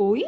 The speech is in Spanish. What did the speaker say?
Uy.